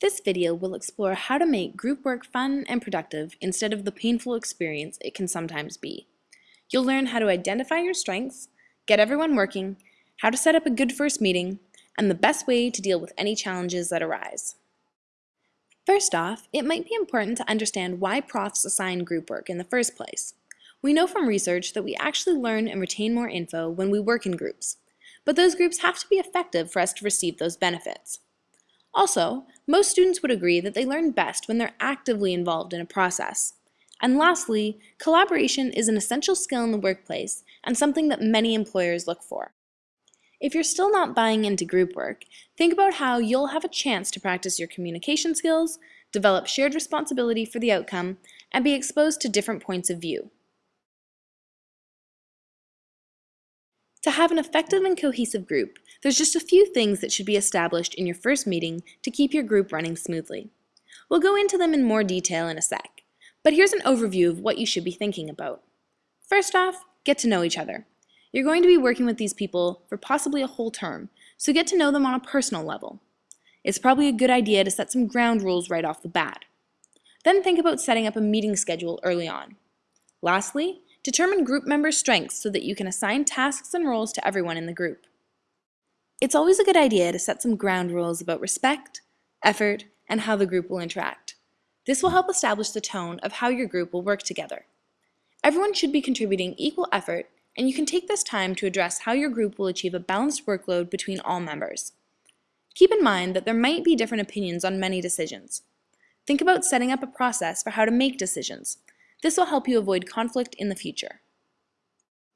This video will explore how to make group work fun and productive instead of the painful experience it can sometimes be. You'll learn how to identify your strengths, get everyone working, how to set up a good first meeting, and the best way to deal with any challenges that arise. First off, it might be important to understand why profs assign group work in the first place. We know from research that we actually learn and retain more info when we work in groups, but those groups have to be effective for us to receive those benefits. Also, most students would agree that they learn best when they're actively involved in a process. And lastly, collaboration is an essential skill in the workplace and something that many employers look for. If you're still not buying into group work, think about how you'll have a chance to practice your communication skills, develop shared responsibility for the outcome, and be exposed to different points of view. To have an effective and cohesive group, there's just a few things that should be established in your first meeting to keep your group running smoothly. We'll go into them in more detail in a sec, but here's an overview of what you should be thinking about. First off, get to know each other. You're going to be working with these people for possibly a whole term, so get to know them on a personal level. It's probably a good idea to set some ground rules right off the bat. Then think about setting up a meeting schedule early on. Lastly, Determine group member strengths so that you can assign tasks and roles to everyone in the group. It's always a good idea to set some ground rules about respect, effort, and how the group will interact. This will help establish the tone of how your group will work together. Everyone should be contributing equal effort, and you can take this time to address how your group will achieve a balanced workload between all members. Keep in mind that there might be different opinions on many decisions. Think about setting up a process for how to make decisions, this will help you avoid conflict in the future.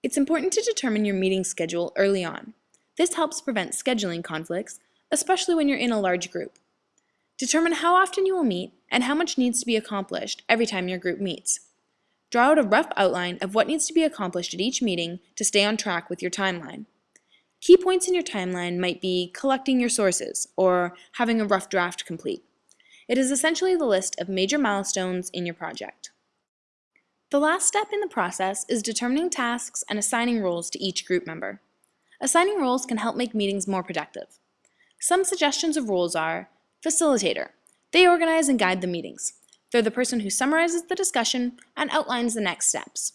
It's important to determine your meeting schedule early on. This helps prevent scheduling conflicts, especially when you're in a large group. Determine how often you will meet and how much needs to be accomplished every time your group meets. Draw out a rough outline of what needs to be accomplished at each meeting to stay on track with your timeline. Key points in your timeline might be collecting your sources or having a rough draft complete. It is essentially the list of major milestones in your project. The last step in the process is determining tasks and assigning roles to each group member. Assigning roles can help make meetings more productive. Some suggestions of roles are Facilitator. They organize and guide the meetings. They're the person who summarizes the discussion and outlines the next steps.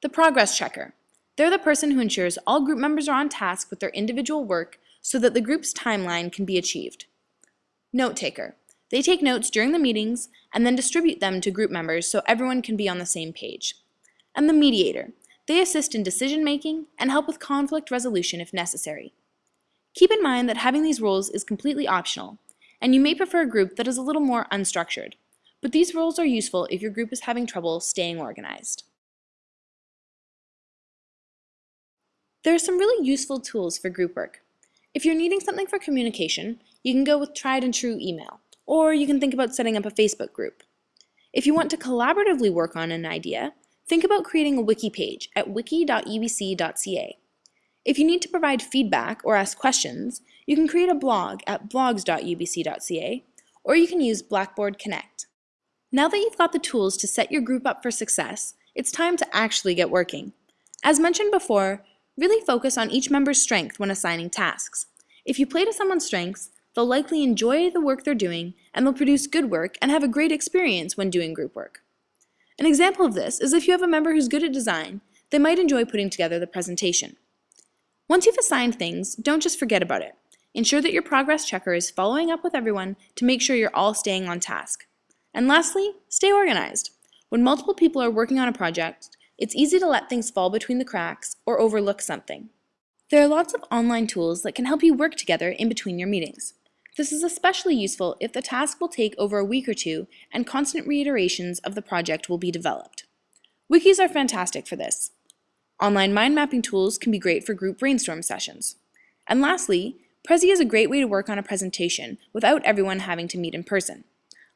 The Progress Checker. They're the person who ensures all group members are on task with their individual work so that the group's timeline can be achieved. Note Taker. They take notes during the meetings and then distribute them to group members so everyone can be on the same page. And the mediator. They assist in decision making and help with conflict resolution if necessary. Keep in mind that having these roles is completely optional, and you may prefer a group that is a little more unstructured, but these roles are useful if your group is having trouble staying organized. There are some really useful tools for group work. If you're needing something for communication, you can go with tried and true email or you can think about setting up a Facebook group. If you want to collaboratively work on an idea, think about creating a wiki page at wiki.ubc.ca. If you need to provide feedback or ask questions, you can create a blog at blogs.ubc.ca, or you can use Blackboard Connect. Now that you've got the tools to set your group up for success, it's time to actually get working. As mentioned before, really focus on each member's strength when assigning tasks. If you play to someone's strengths, They'll likely enjoy the work they're doing and they'll produce good work and have a great experience when doing group work. An example of this is if you have a member who's good at design, they might enjoy putting together the presentation. Once you've assigned things, don't just forget about it. Ensure that your progress checker is following up with everyone to make sure you're all staying on task. And lastly, stay organized. When multiple people are working on a project, it's easy to let things fall between the cracks or overlook something. There are lots of online tools that can help you work together in between your meetings. This is especially useful if the task will take over a week or two and constant reiterations of the project will be developed. Wikis are fantastic for this. Online mind mapping tools can be great for group brainstorm sessions. And lastly, Prezi is a great way to work on a presentation without everyone having to meet in person.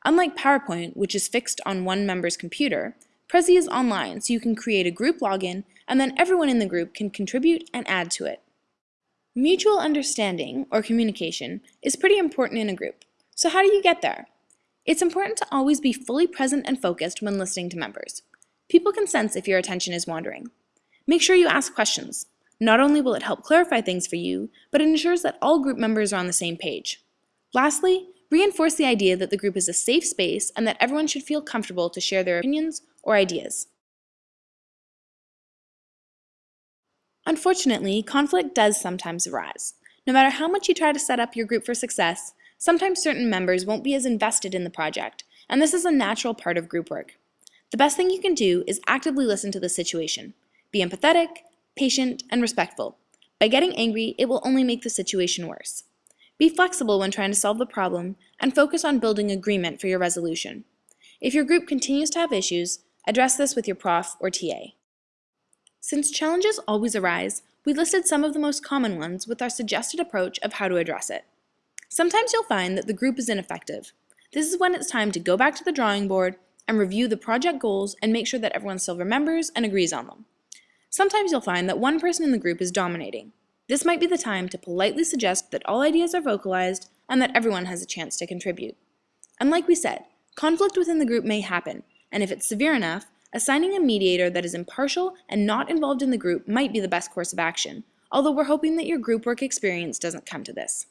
Unlike PowerPoint, which is fixed on one member's computer, Prezi is online so you can create a group login and then everyone in the group can contribute and add to it. Mutual understanding, or communication, is pretty important in a group. So how do you get there? It's important to always be fully present and focused when listening to members. People can sense if your attention is wandering. Make sure you ask questions. Not only will it help clarify things for you, but it ensures that all group members are on the same page. Lastly, Reinforce the idea that the group is a safe space and that everyone should feel comfortable to share their opinions or ideas. Unfortunately, conflict does sometimes arise. No matter how much you try to set up your group for success, sometimes certain members won't be as invested in the project, and this is a natural part of group work. The best thing you can do is actively listen to the situation. Be empathetic, patient, and respectful. By getting angry, it will only make the situation worse. Be flexible when trying to solve the problem, and focus on building agreement for your resolution. If your group continues to have issues, address this with your prof or TA. Since challenges always arise, we listed some of the most common ones with our suggested approach of how to address it. Sometimes you'll find that the group is ineffective. This is when it's time to go back to the drawing board and review the project goals and make sure that everyone still remembers and agrees on them. Sometimes you'll find that one person in the group is dominating. This might be the time to politely suggest that all ideas are vocalized and that everyone has a chance to contribute. And like we said, conflict within the group may happen, and if it's severe enough, assigning a mediator that is impartial and not involved in the group might be the best course of action, although we're hoping that your group work experience doesn't come to this.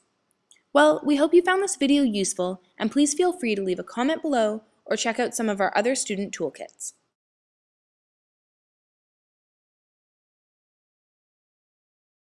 Well, we hope you found this video useful, and please feel free to leave a comment below or check out some of our other student toolkits.